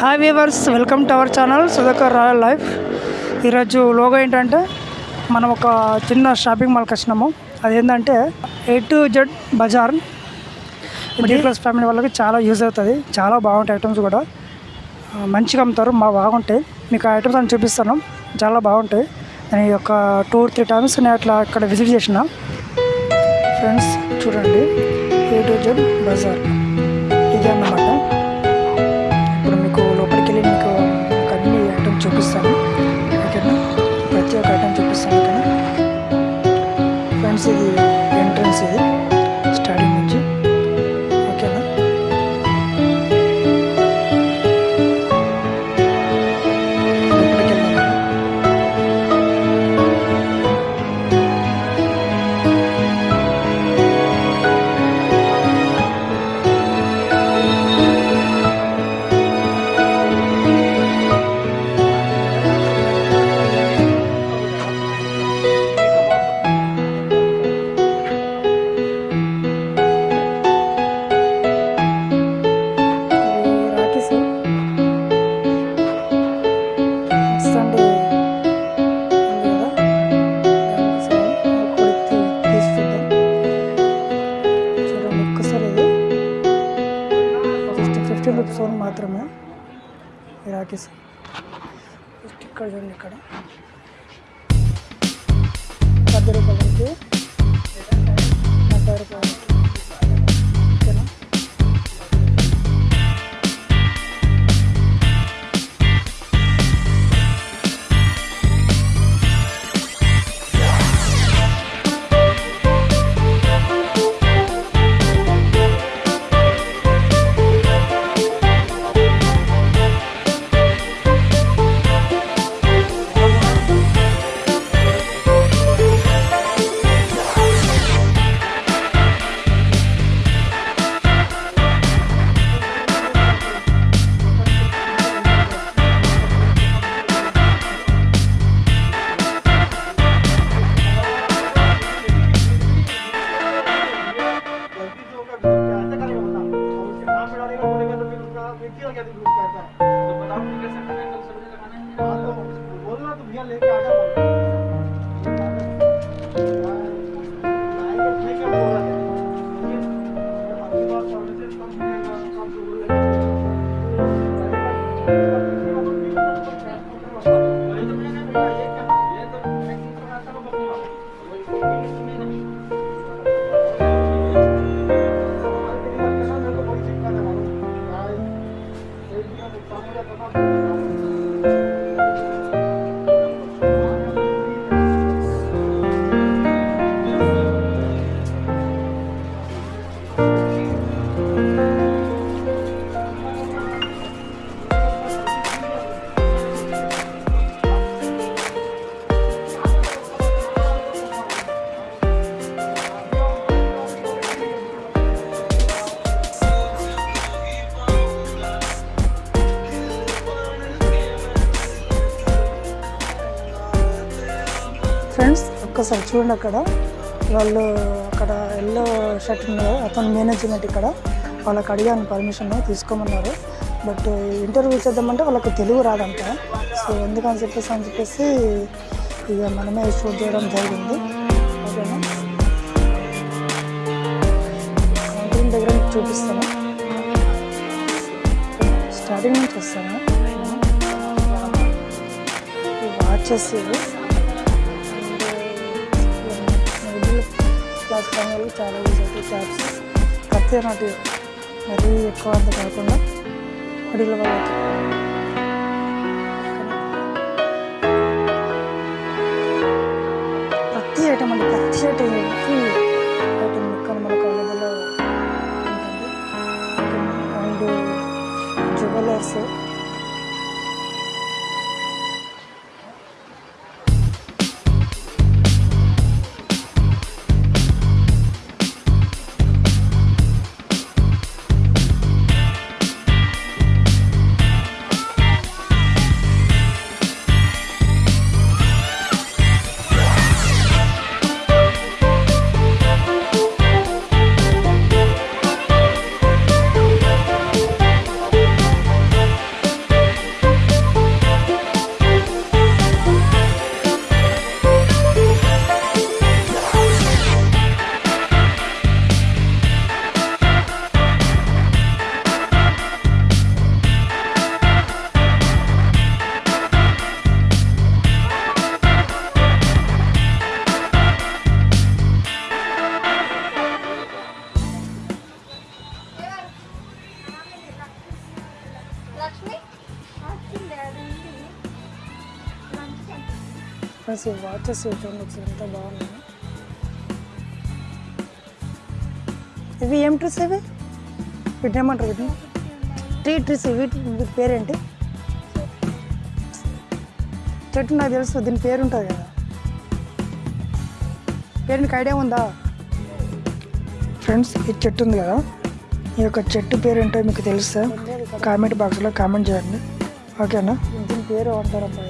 Hi viewers welcome to our channel Sudhakar royal life ఈరోజు logo ఏంటంటే మనం ఒక చిన్న షాపింగ్ మాల్కి వచ్చినాము. అదేంటంటే A to Z Bazar middle class family వాళ్ళకి చాలా యూజ్ అవుతుంది. చాలా బాగుంటాయి ఐటమ్స్ కూడా. మంచిగా అమ్ముతారు మా బాగుంటాయి. మీకు ఆ ఐటమ్స్ అని చూపిస్తాను. చాలా బాగుంటాయి. నేను ఈ యొక్క టూ త్రీ టైమ్స్ నేను అట్లా ఇక్కడ విజిట్ చేసిన. ఫ్రెండ్స్ చూడండి. ఏ టు జెడ్ బజార్ ఇదే అన్నమాట. ఐటమ్ చూపిస్తాను ఓకేనా ప్రతి చూడండి ఫిఫ్టీన్ రూపీస్ ఓన్ మాత్రమే. ఈ రాకేష్. ఇక్కడ చూడండి ఇక్కడ. ఫ్రెండ్స్ చూడండి అక్కడ. వాళ్ళు అక్కడ ఎల్లో షర్ట్ ఉన్నారు అతను మేనేజ్మెంట్ ఇక్కడ. వాళ్ళకి అడిగాను పర్మిషన్ తీసుకోమన్నారు. బట్ ఇంటర్వ్యూ చేద్దామంటే వాళ్ళకి తెలుగు రాదంట. సో ఎందుకని చెప్పేసి అని చెప్పేసి ఇక మనమే షూట్ చేయడం జరిగింది. ఓకేనా? దగ్గర చూపిస్తాను. స్టార్టింగ్ నుంచి వస్తాను. వాచెస్ క్లాస్ ఫ్యామిలీకి చాలా యూజ్ అవుతాయి ట్యాబ్స్ కత్తి నాటి మరీ ఎక్కువ అంత కాకుండా మిడిల్ వాళ్ళకి ప్రతి ఐటమ్ అండి ప్రతి ఐటమ్ ఎవ్రీ ఐటమ్ ఫ్రెండ్స్ చూడండి ఒకసారి ఎంత బాగున్నాయి ఇవి ఏం ట్రీస్ ఇవి? వీటిని ఏమంటారు వీటిని? ట్రీ ట్రీస్ వీటి వీటి పేరేంటి? చెట్టు నాకు తెలుసు దీని పేరు ఉంటుంది కదా. పేరు నీకు ఐడియా ఉందా? ఫ్రెండ్స్ ఈ చెట్టు ఉంది కదా. ఈ యొక్క చెట్టు పేరు ఏంటో మీకు తెలుసా? కామెంట్ బాక్స్లో కామెంట్ చేయండి. ఓకేనా? దీని పేరు అంటారమ్మా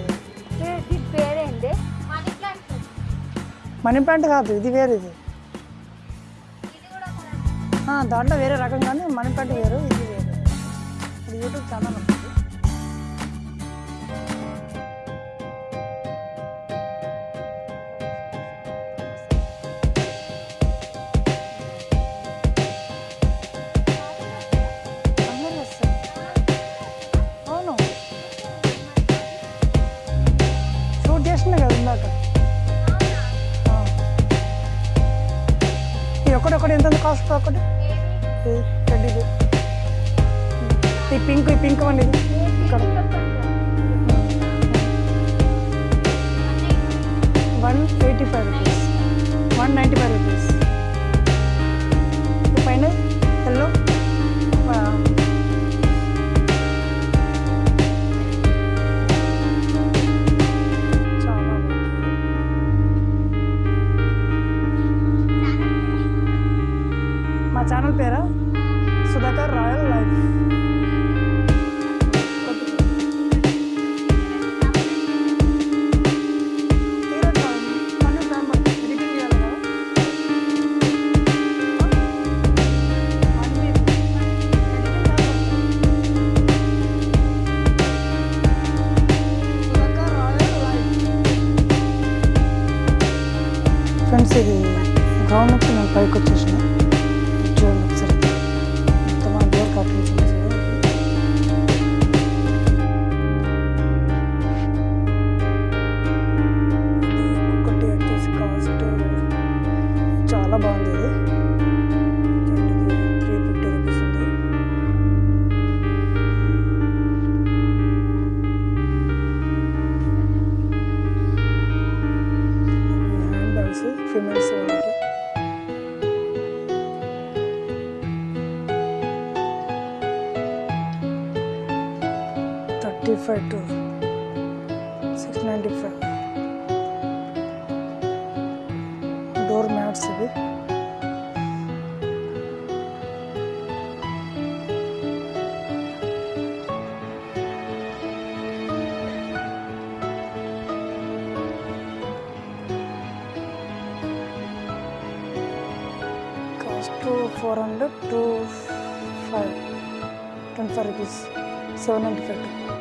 మనీ ప్లాంట్ కాదు ఇది వేరు ఇది. దాంట్లో వేరే రకం కానీ మనీ ప్లాంట్ వేరు ఇది వేరు. ఇది యూట్యూబ్ ఛానల్. ఇది ఒకటి ఎంత కాస్ట్ ఒకటి. రెడ్ ఇది. ఈ పింక్ ఈ పింక్ అండి ఇక్కడ. One eighty five rupees. One ninety five rupees. పైన ఎల్లో. మా ఛానల్ పేరా సుధాకర్ రాయల్ లైఫ్ బాగుంది ఇది 400 to 5 25 rupees 795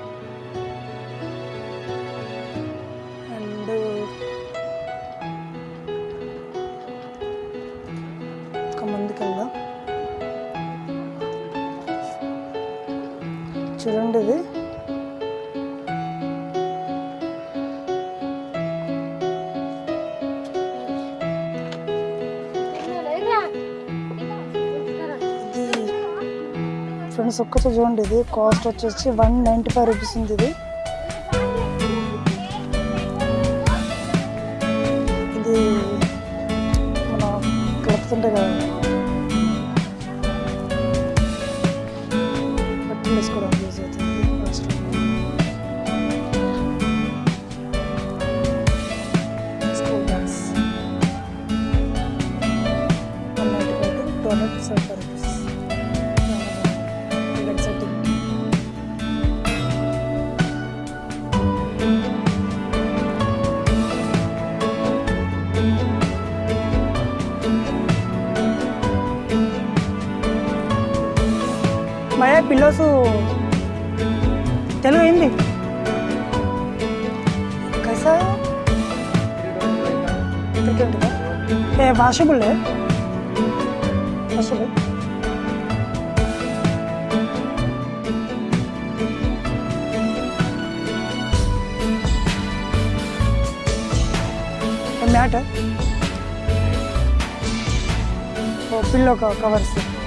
ఫ్రెండ్స్ ఒక్కసారి చూడండి ఇది. కాస్ట్ వచ్చేసి వన్ నైంటీ ఫైవ్ రూపీస్ ఉంది ఇది. పిల్లోసు తెలుగు అయింది ఏ washable washable. Matter? Pillow covers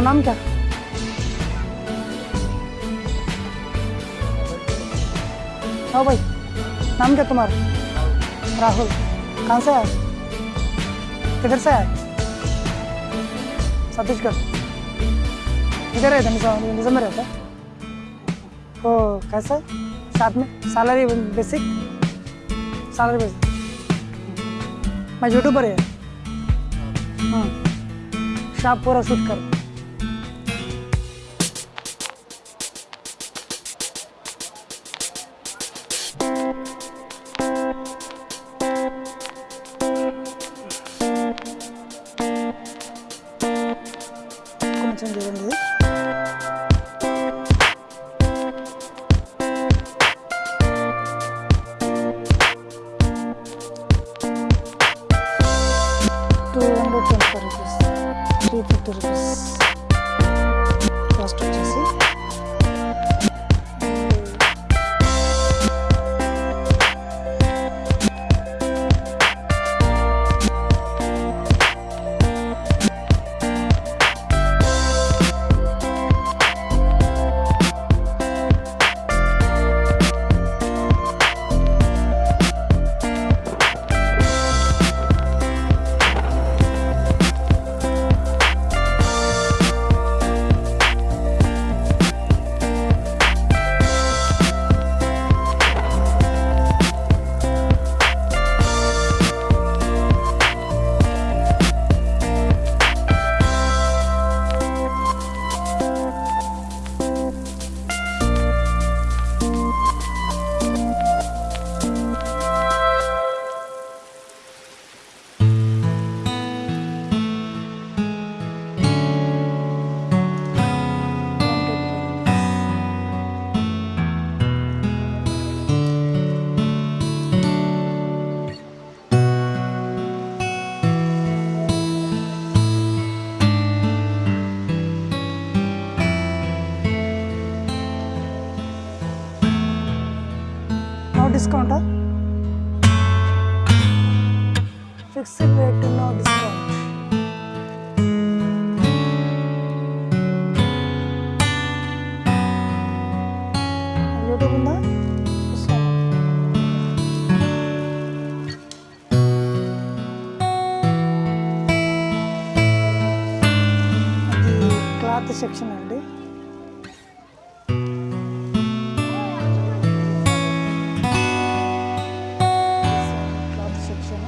नाम क्या? हाँ भाई, नाम क्या तुम्हारा? राहुल, कहाँ से आए? किधर से आए? छत्तीसगढ़। इधर रहते निज़ाम में रहता तो कैसा साथ में? Salary basic? Salary basic. मैं यूट्यूबर है। हाँ। शॉप पूरा शूट कर। యూట్యూబ్ ఉందా క్లాత్ సెక్షన్ అండి. Cloth section.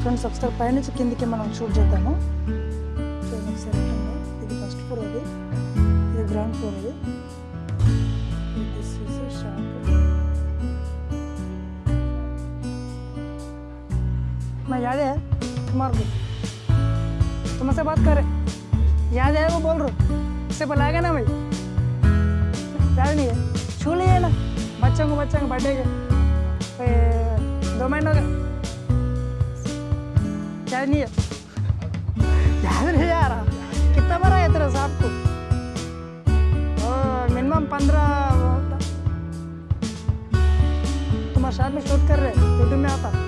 ఫ్రెండ్స్ ఒకసారి పైనుంచి కిందికి మనం షూట్ చేద్దాము. है तुम्हारे को तुमसे बात कर रहे याद है वो बोल रहा इससे बुलाएगा ना भाई। याद नहीं है। छू लिए ना। बच्चों को बच्चों को के। दो महीनों का। याद नहीं है। याद नहीं आ रहा कितना बड़ा है तेरा साहब को मिनिमम पंद्रह तुम्हारे साथ में शूट कर रहे यूट्यूब में आता।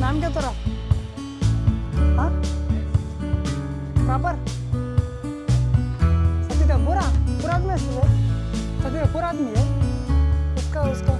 नाम क्या तेरा हाँ? प्रॉपर? सत्य पूरा पूरा आदमी है सत्य पूरा आदमी है उसका उसका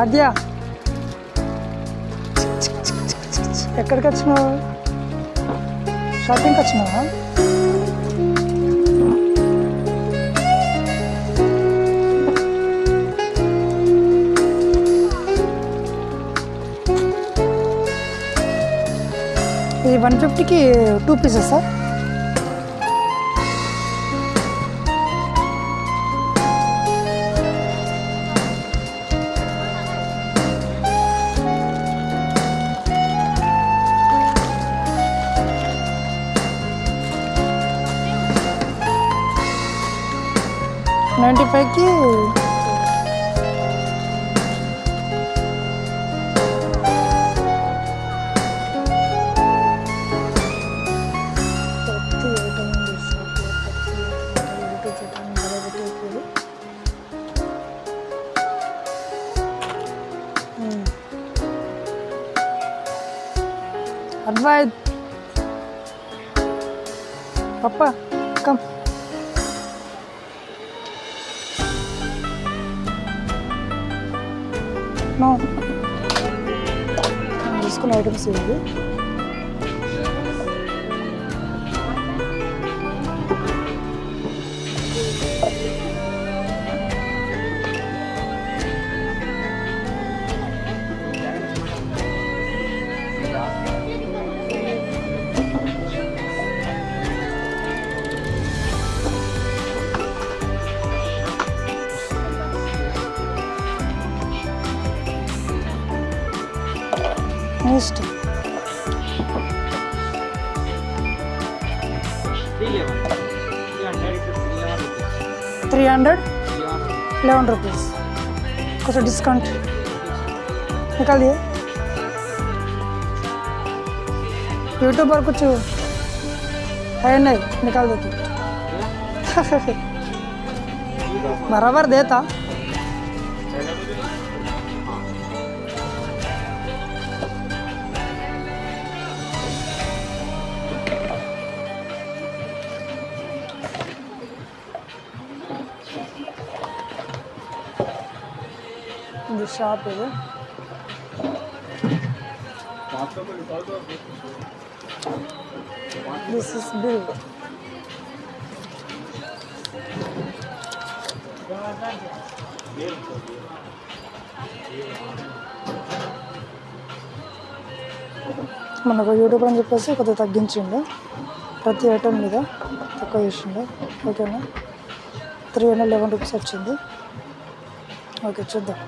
ఆద్య ఎక్కడికి వచ్చినావు షాపింగ్కి వచ్చినావా ఇది వన్ ఫిఫ్టీకి two pieces sir papá, come. No. I'm just gonna item save it. Three hundred Three hundred कुछ डिस्काउंट निकाल दिए। यूट्यूब पर कुछ है नहीं, निकाल देती। बराबर देता। ఇది షాప్. ఇది దిస్ ఇస్ బిల్ మనకు యూట్యూబ్ అని చెప్పేసి కొద్దిగా తగ్గించిండు. ప్రతి ఐటమ్ మీద తక్కువ చేసిండు. ఓకేనా త్రీ హండ్రెడ్ లెవెన్ రూపీస్ వచ్చింది. ఓకే చూద్దాం.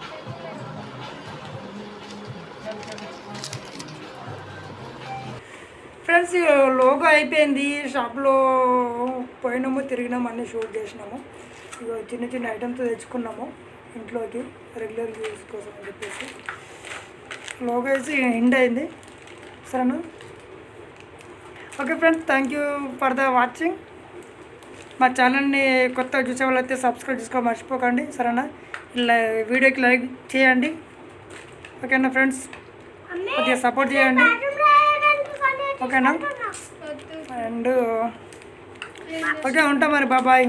ఫ్రెండ్స్ లోగో అయిపోయింది. షాప్లో పోయినాము తిరిగినాము అన్నీ షూట్ చేసినాము. ఇక చిన్న చిన్న ఐటమ్స్ తెచ్చుకున్నాము ఇంట్లోకి రెగ్యులర్ యూస్ కోసం అని చెప్పేసి. లోగో వేసి ఎండ్ అయింది. సరేనా? Okay friends thank you for the watching. మా ఛానల్ని కొత్తగా చూసే వాళ్ళైతే సబ్స్క్రైబ్ చేసుకోవాలి మర్చిపోకండి. సరేనా? ఇలా వీడియోకి లైక్ చేయండి. ఓకేనా ఫ్రెండ్స్? కొద్దిగా సపోర్ట్ చేయండి. ఓకేనా? అండ్ ఓకే ఉంటాం మరి బాబాయ్